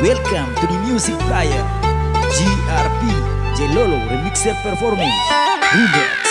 Welcome to the music player GRP Jelolo Remixer Performance. Remix.